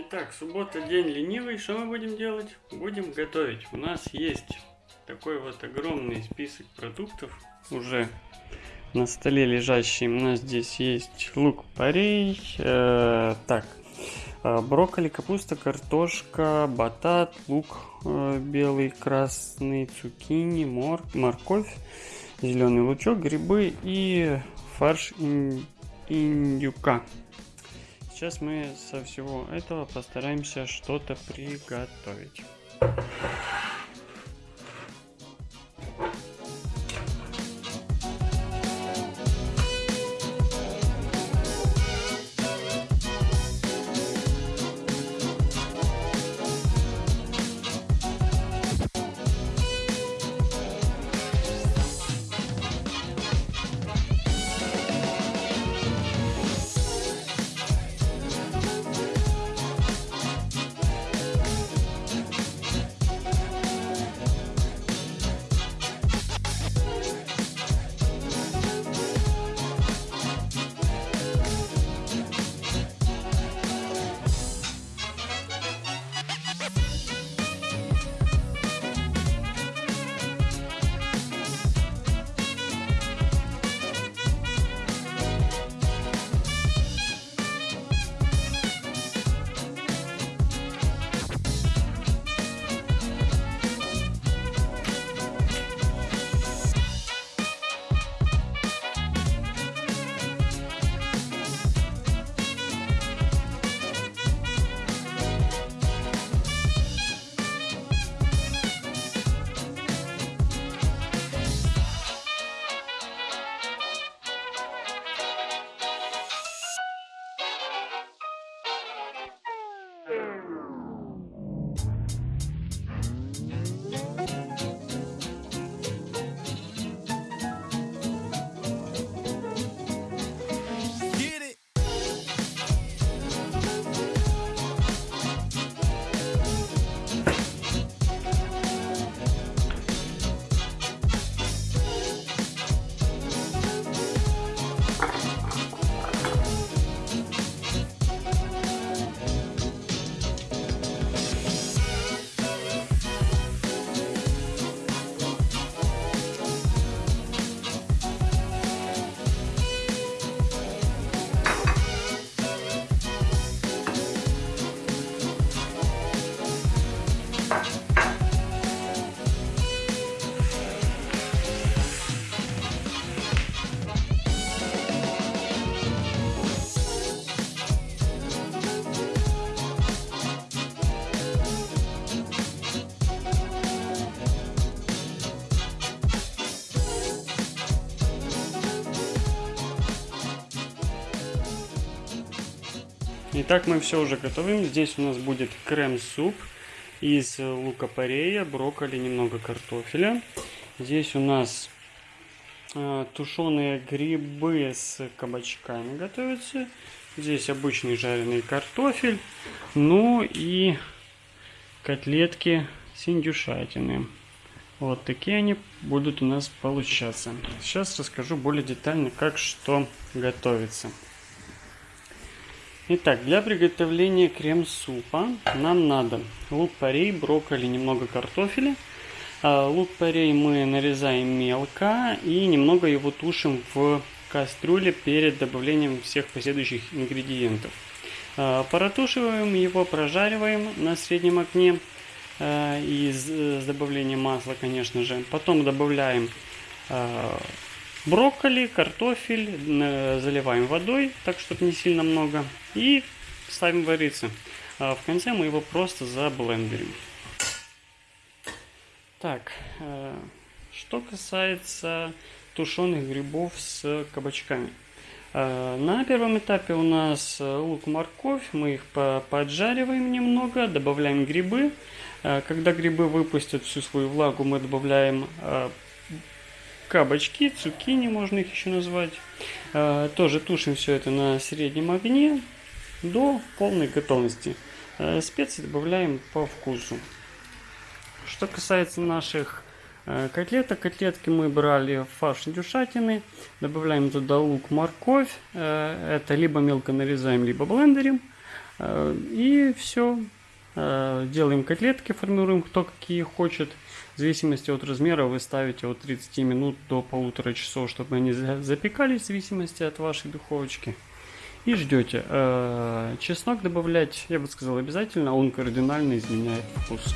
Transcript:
Итак, суббота, день ленивый. Что мы будем делать? Будем готовить. У нас есть такой вот огромный список продуктов уже на столе лежащий. У нас здесь есть лук-порей, э, так, э, брокколи, капуста, картошка, батат, лук э, белый, красный, цукини, мор, морковь, зеленый лучок, грибы и фарш индюка. Сейчас мы со всего этого постараемся что-то приготовить. two. Итак, мы все уже готовим. Здесь у нас будет крем-суп из лука-порея, брокколи, немного картофеля. Здесь у нас э, тушеные грибы с кабачками готовятся. Здесь обычный жареный картофель. Ну и котлетки с индюшатины. Вот такие они будут у нас получаться. Сейчас расскажу более детально, как что готовится. Итак, для приготовления крем-супа нам надо лук-порей, брокколи, немного картофеля. А, Лук-порей мы нарезаем мелко и немного его тушим в кастрюле перед добавлением всех последующих ингредиентов. А, Протушиваем его, прожариваем на среднем огне а, и с добавлением масла, конечно же. Потом добавляем брокколи, картофель, э, заливаем водой, так чтобы не сильно много, и ставим вариться. А в конце мы его просто заблендерим. Так, э, что касается тушеных грибов с кабачками. Э, На первом этапе у нас э, лук-морковь, мы их по- поджариваем немного, добавляем грибы. Когда грибы выпустят всю свою влагу, мы добавляем кабачки, цукини можно их еще назвать. Э, Тоже тушим все это на среднем огне до полной готовности. Э, Специи добавляем по вкусу. Что касается наших э, котлеток, котлетки мы брали фарш индюшатины, добавляем туда лук, морковь, это либо мелко нарезаем, либо блендерим. И все. Делаем котлетки, формируем кто какие хочет. В зависимости от размера вы ставите от 30 минут до полутора часов, чтобы они запекались в зависимости от вашей духовочки. И ждете. Чеснок добавлять, я бы сказал, обязательно, он кардинально изменяет вкус.